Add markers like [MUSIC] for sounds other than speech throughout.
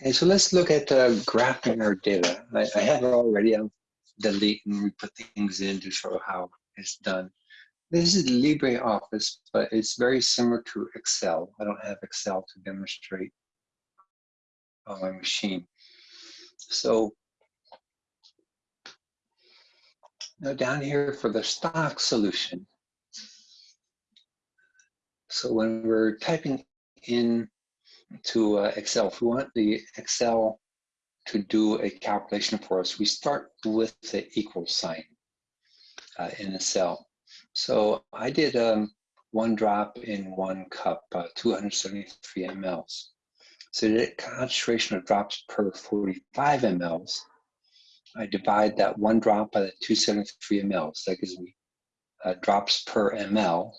Okay, so let's look at uh, graphing our data. I, I have already. I'll delete and we put things in to show how it's done. This is LibreOffice, but it's very similar to Excel. I don't have Excel to demonstrate on my machine. So now down here for the stock solution. So when we're typing in to uh, Excel, if we want the Excel to do a calculation for us, we start with the equal sign uh, in a cell. So I did um, one drop in one cup, uh, 273 mLs. So the concentration of drops per 45 mLs, I divide that one drop by the 273 mLs. That gives me uh, drops per ml.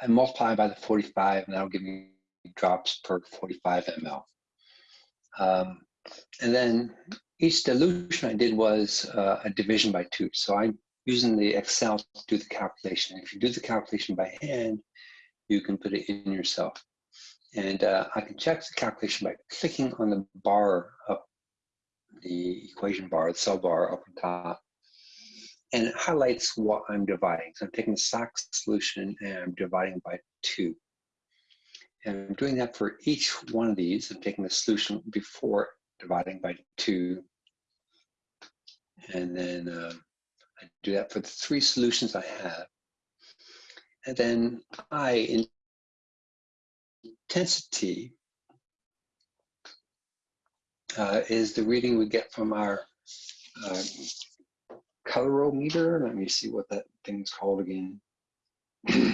I multiply by the 45 and that'll give me drops per 45 ml. Um, and then each dilution I did was uh, a division by two. So I'm using the Excel to do the calculation. If you do the calculation by hand, you can put it in yourself. And uh, I can check the calculation by clicking on the bar up, the equation bar, the cell bar up on top. And it highlights what I'm dividing. So I'm taking the stock solution and I'm dividing by two. And I'm doing that for each one of these. I'm taking the solution before dividing by two. And then uh, I do that for the three solutions I have. And then I intensity uh, is the reading we get from our uh, colorimeter. Let me see what that thing's called again. [CLEARS THROAT]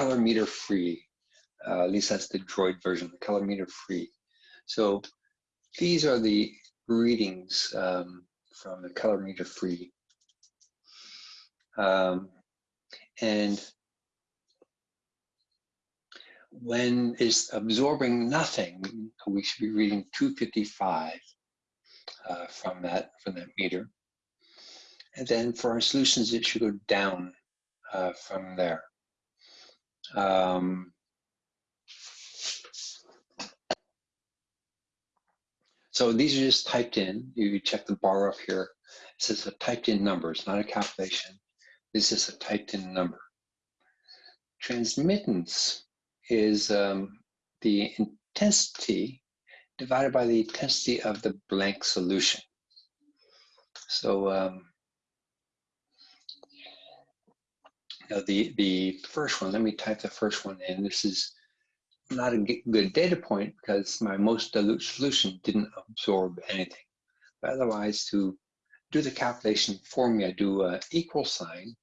colorimeter free. Uh, at least that's the Droid version, the colorimeter free. So these are the readings um, from the colorimeter free. Um, and when it's absorbing nothing, we should be reading 255 uh, from that from that meter. And then for our solutions, it should go down uh, from there. Um, so these are just typed in. You check the bar up here. It says a typed in number. It's not a calculation. This is a typed in number. Transmittance is um, the intensity divided by the intensity of the blank solution. So um, know, the, the first one, let me type the first one in. This is not a good data point because my most dilute solution didn't absorb anything. But otherwise, to do the calculation for me, I do a equal sign.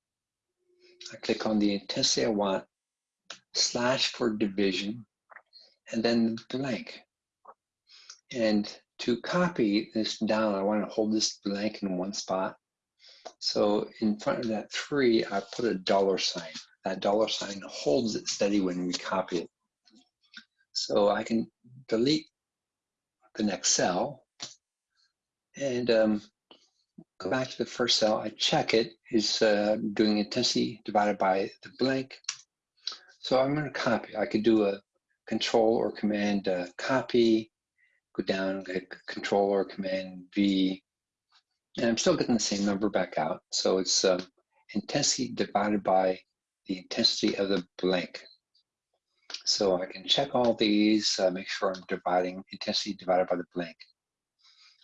I click on the intensity I want, slash for division, and then blank. And to copy this down, I want to hold this blank in one spot. So in front of that three, I put a dollar sign. That dollar sign holds it steady when we copy it. So I can delete the next cell and um, go back to the first cell. I check it is uh, doing intensity divided by the blank. So I'm going to copy. I could do a control or command uh, copy, go down, control or command V, and I'm still getting the same number back out. So it's uh, intensity divided by the intensity of the blank. So I can check all these, uh, make sure I'm dividing intensity divided by the blank.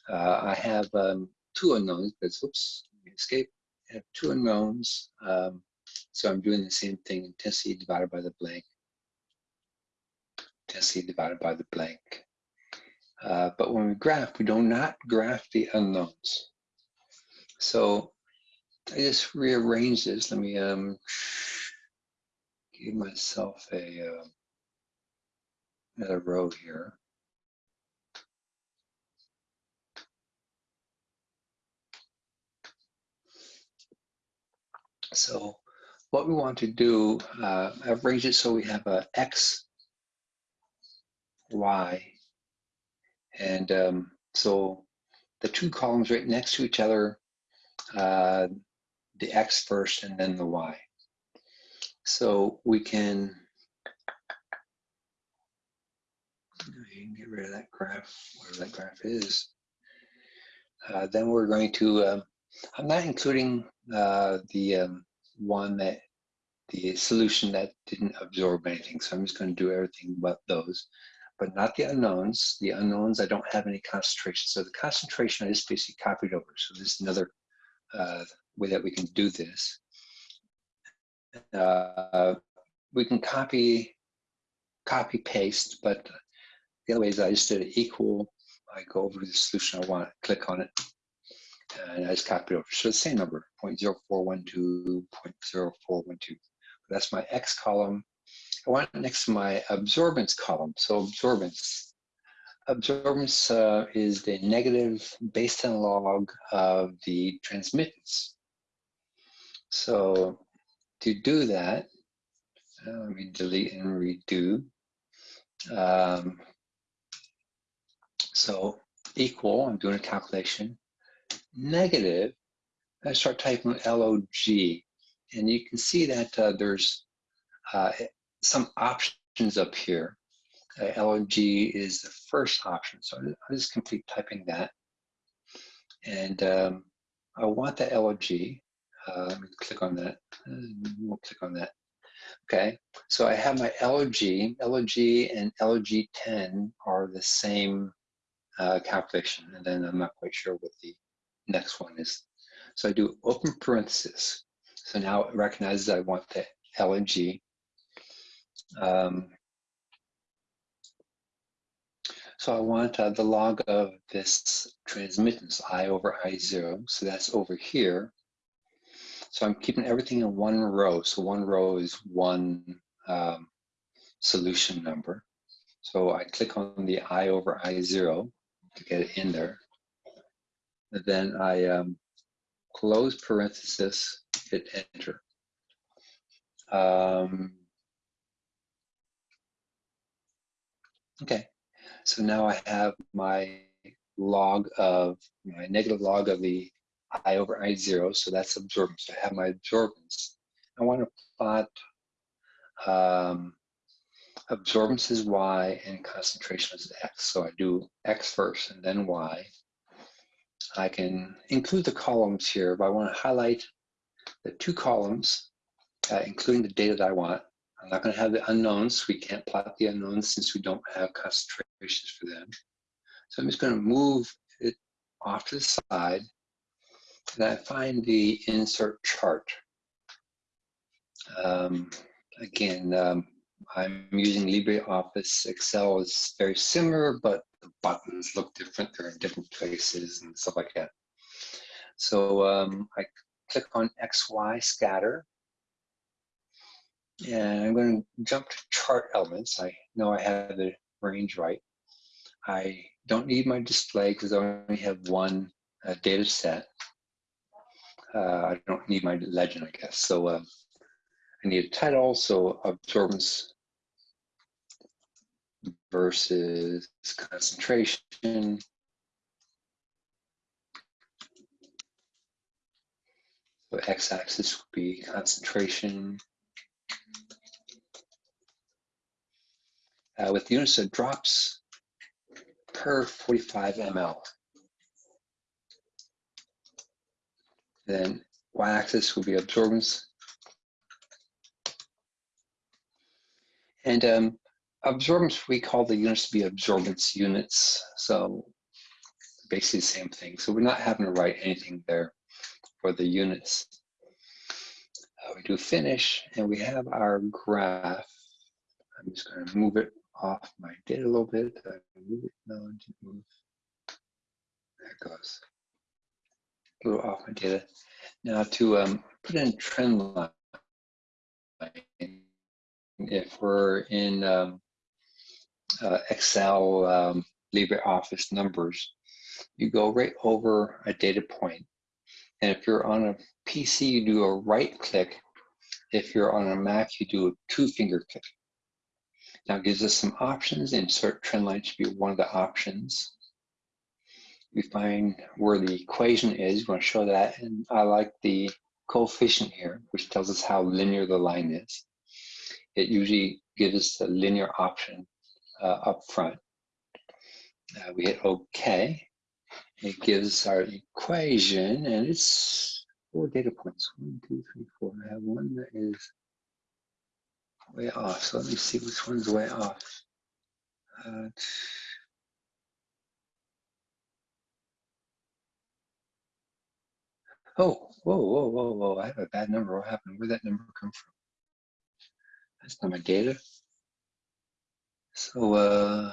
Uh, I have um, two unknowns, but oops, escape. I have two unknowns. Um, so I'm doing the same thing, intensity divided by the blank. Intensity divided by the blank. Uh, but when we graph, we do not graph the unknowns. So I just rearrange this. Let me um, give myself a uh, another row here. So what we want to do, uh, I've arranged it so we have a X, Y, and um, so the two columns right next to each other uh, the X first and then the Y. So we can get rid of that graph, whatever that graph is. Uh, then we're going to, um, I'm not including uh, the um, one that, the solution that didn't absorb anything. So I'm just going to do everything but those, but not the unknowns. The unknowns, I don't have any concentration. So the concentration I just basically copied over. So this is another uh, way that we can do this. Uh, we can copy, copy paste, but the other way is I just did equal. I go over to the solution I want, click on it, and I just copy it over. So the same number, 0.0412, 0.0412. That's my X column. I want it next to my absorbance column. So absorbance. Absorbance uh, is the negative base 10 log of the transmittance. So to do that, uh, let me delete and redo. Um, so equal, I'm doing a calculation, negative, I start typing LOG, and you can see that uh, there's uh, some options up here. Uh, LOG is the first option, so I'll just complete typing that. And um, I want the LOG. Uh, let me click on that. Uh, we'll click on that. Okay, so I have my LOG. LOG and LOG10 are the same uh, calculation, and then I'm not quite sure what the next one is. So I do open parenthesis. So now it recognizes I want the LNG. Um, so I want uh, the log of this transmittance, I over I0. So that's over here. So I'm keeping everything in one row. So one row is one um, solution number. So I click on the I over I0 to get it in there. And then I um, close parenthesis, hit enter. Um, okay, so now I have my log of, my negative log of the I over I0, so that's absorbance. I have my absorbance. I want to plot um, absorbance is Y and concentration is X. So I do X first and then Y. I can include the columns here, but I want to highlight the two columns, uh, including the data that I want. I'm not going to have the unknowns. We can't plot the unknowns since we don't have concentrations for them. So I'm just going to move it off to the side. And I find the insert chart. Um, again, um, I'm using LibreOffice. Excel is very similar, but the buttons look different. They're in different places and stuff like that. So um, I click on XY scatter. And I'm going to jump to chart elements. I know I have the range right. I don't need my display because I only have one uh, data set. Uh, I don't need my legend, I guess. So uh, I need a title, so absorbance versus concentration. So x-axis would be concentration. Uh, with units of drops per 45 ml. Then y-axis will be absorbance. And um, absorbance, we call the units to be absorbance units. So basically the same thing. So we're not having to write anything there for the units. Uh, we do finish and we have our graph. I'm just going to move it off my data a little bit. I move it, no, didn't move. There it goes. A little off my data. Now to um, put in trend line, if we're in um, uh, Excel, um, LibreOffice numbers, you go right over a data point. And if you're on a PC, you do a right click. If you're on a Mac, you do a two finger click. Now it gives us some options. Insert trend line should be one of the options. We find where the equation is. We want to show that. And I like the coefficient here, which tells us how linear the line is. It usually gives us a linear option uh, up front. Uh, we hit OK. It gives our equation, and it's four data points. One, two, three, four. I have one that is way off. So let me see which one's way off. Uh, oh, whoa, whoa, whoa, whoa. I have a bad number. What happened? Where'd that number come from? That's not my data. So uh,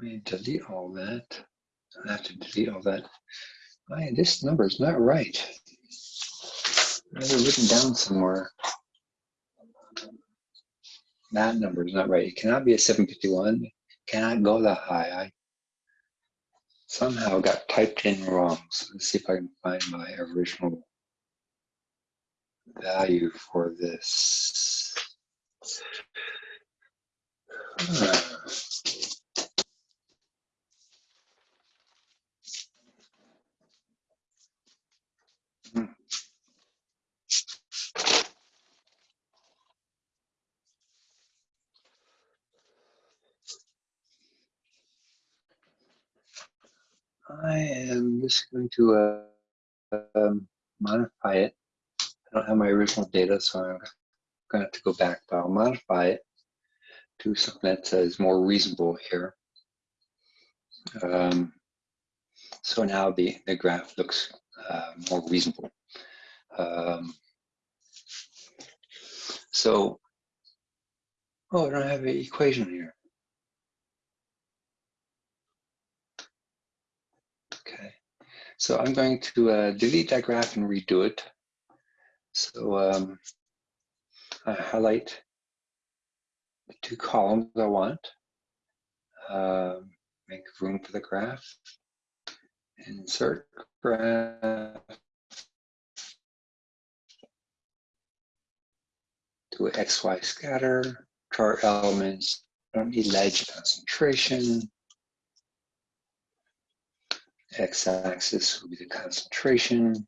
let me delete all that. I have to delete all that. I, this number is not right. I have it written down somewhere. That number is not right. It cannot be a 751. It cannot go that high. I somehow got typed in wrong. So let's see if I can find my original value for this. Uh, I am just going to uh, um, modify it. I don't have my original data, so I'm going to have to go back, but I'll modify it to something that is more reasonable here. Um, so now the, the graph looks uh, more reasonable. Um, so, oh, I don't have an equation here. So I'm going to uh, delete that graph and redo it. So um, I highlight the two columns I want, uh, make room for the graph, insert graph, do XY scatter, chart elements, don't need ledge concentration, x-axis will be the concentration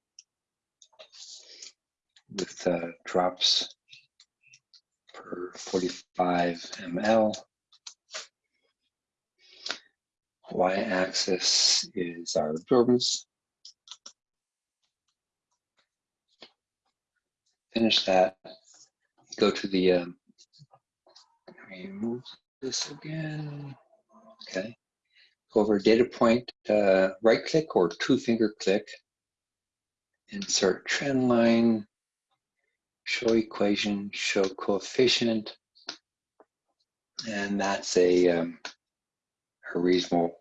with uh, drops per 45 ml. Y-axis is our absorbance. Finish that. Go to the, um, remove this again. Okay over data point, uh, right click or two finger click, insert trend line, show equation, show coefficient, and that's a, um, a reasonable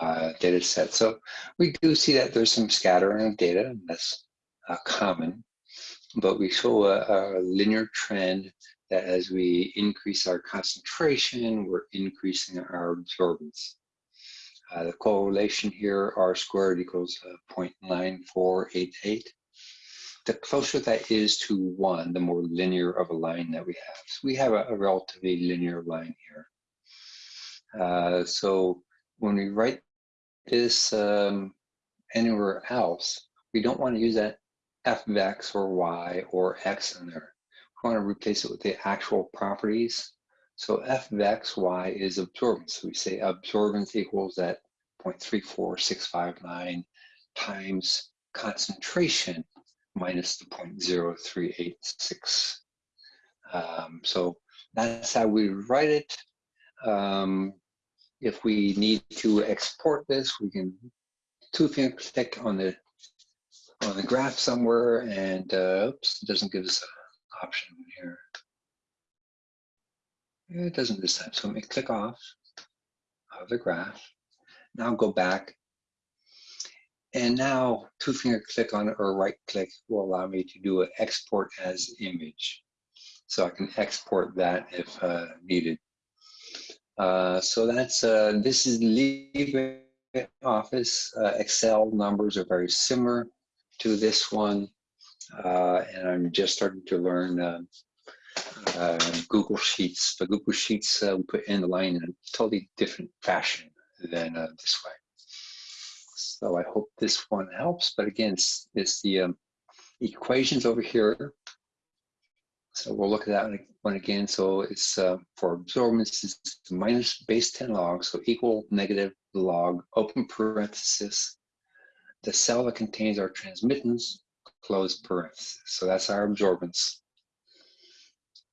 uh, data set. So we do see that there's some scattering of data, that's uh, common, but we show a, a linear trend that as we increase our concentration, we're increasing our absorbance. Uh, the correlation here, r squared equals uh, 0.9488. The closer that is to one, the more linear of a line that we have. So we have a, a relatively linear line here. Uh, so when we write this um, anywhere else, we don't want to use that f of x or y or x in there. We want to replace it with the actual properties so f of x, y is absorbance. So we say absorbance equals that 0.34659 times concentration minus the 0.0386. Um, so that's how we write it. Um, if we need to export this, we can two finger click on the on the graph somewhere and uh, oops, it doesn't give us an option here. It doesn't this time. So let me click off of the graph. Now go back. And now two finger click on it or right click will allow me to do an export as image. So I can export that if uh, needed. Uh, so that's, uh, this is LibreOffice. Uh, Excel numbers are very similar to this one. Uh, and I'm just starting to learn uh, Google Sheets. but Google Sheets uh, we put in the line in a totally different fashion than uh, this way. So I hope this one helps. But again, it's, it's the um, equations over here So we'll look at that one again. So it's uh, for absorbance, it's minus base 10 log, so equal negative log, open parenthesis, the cell that contains our transmittance, close parenthesis. So that's our absorbance.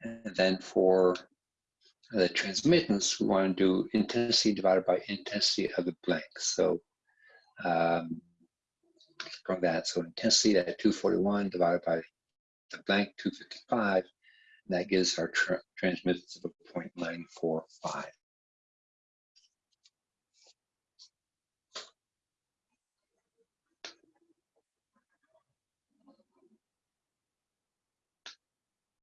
And then for the transmittance, we want to do intensity divided by intensity of the blank. So um, from that, so intensity at 241 divided by the blank 255, and that gives our tra transmittance of 0.945.